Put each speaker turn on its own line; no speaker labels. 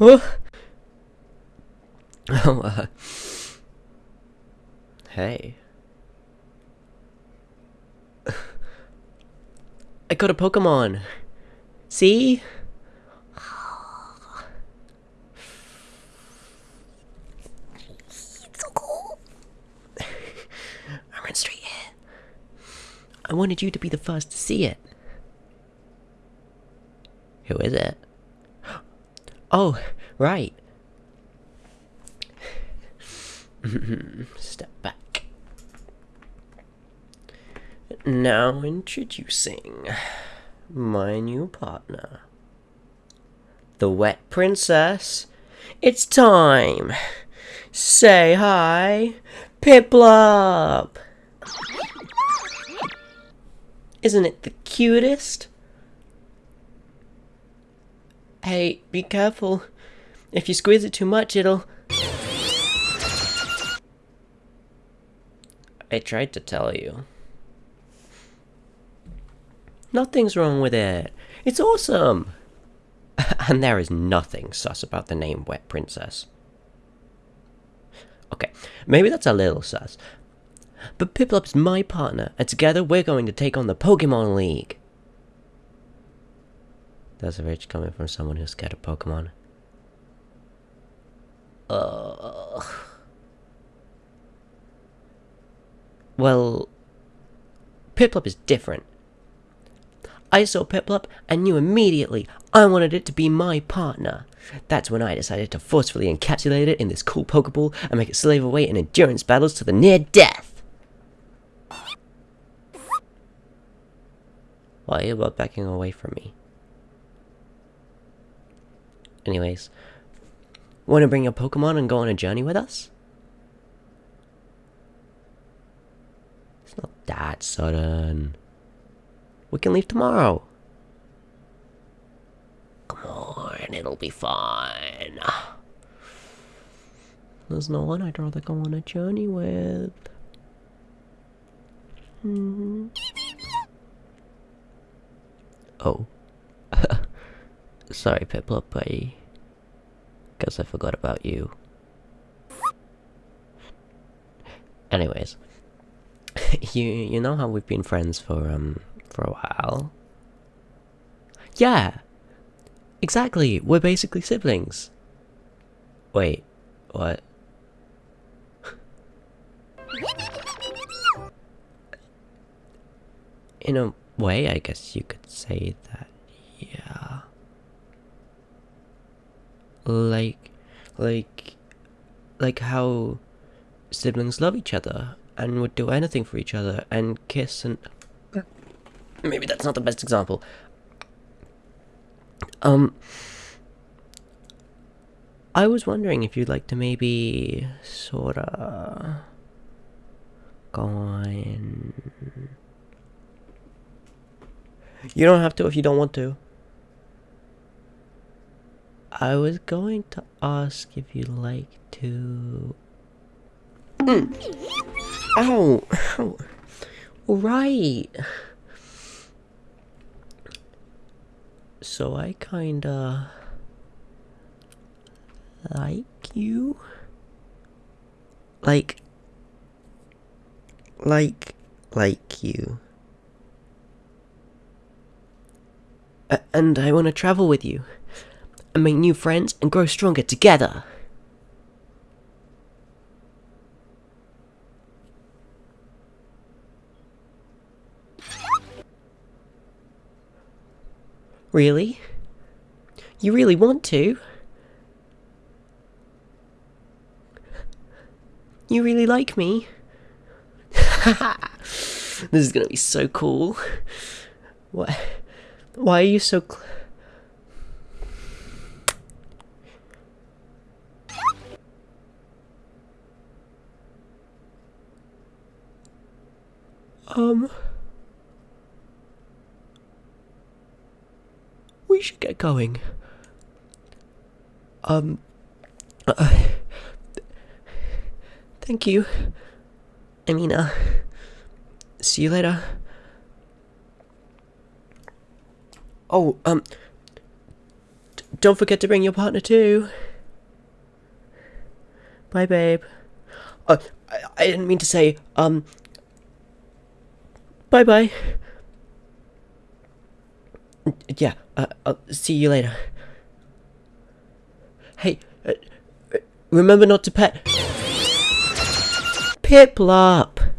Oh, uh, hey. I got a Pokemon. See? It's so cool. I ran straight here. I wanted you to be the first to see it. Who is it? Oh, right. Step back. Now introducing my new partner, the Wet Princess. It's time. Say hi, Piplup. Isn't it the cutest? Hey, be careful. If you squeeze it too much, it'll. I tried to tell you. Nothing's wrong with it. It's awesome. and there is nothing sus about the name Wet Princess. Okay, maybe that's a little sus. But Piplup's my partner, and together we're going to take on the Pokemon League. That's a rage coming from someone who's scared of Pokemon. Ugh. Well, Piplup is different. I saw Piplup and knew immediately I wanted it to be my partner. That's when I decided to forcefully encapsulate it in this cool Pokeball and make it slave away in endurance battles to the near death. Why are you backing away from me? Anyways, want to bring your Pokemon and go on a journey with us? It's not that sudden. We can leave tomorrow. Come on, it'll be fine. There's no one I'd rather go on a journey with. Hmm. Oh. Sorry, Piplup, I guess I forgot about you. Anyways, you you know how we've been friends for um for a while? Yeah, exactly. We're basically siblings. Wait, what? In a way, I guess you could say that. Yeah like like like how siblings love each other and would do anything for each other and kiss and maybe that's not the best example. Um I was wondering if you'd like to maybe sorta go on you don't have to if you don't want to I was going to ask if you'd like to. Mm. Ow! Ow! Right! So I kinda. like you? Like. Like. like you. And I want to travel with you and make new friends and grow stronger together. Really? You really want to? You really like me? this is gonna be so cool. Why? Why are you so? Um. We should get going. Um. Uh, thank you. I mean, uh. See you later. Oh, um. don't forget to bring your partner too. Bye, babe. Uh, I, I didn't mean to say, um. Bye bye. Yeah, uh, I'll see you later. Hey, uh, uh, remember not to pet. Piplup!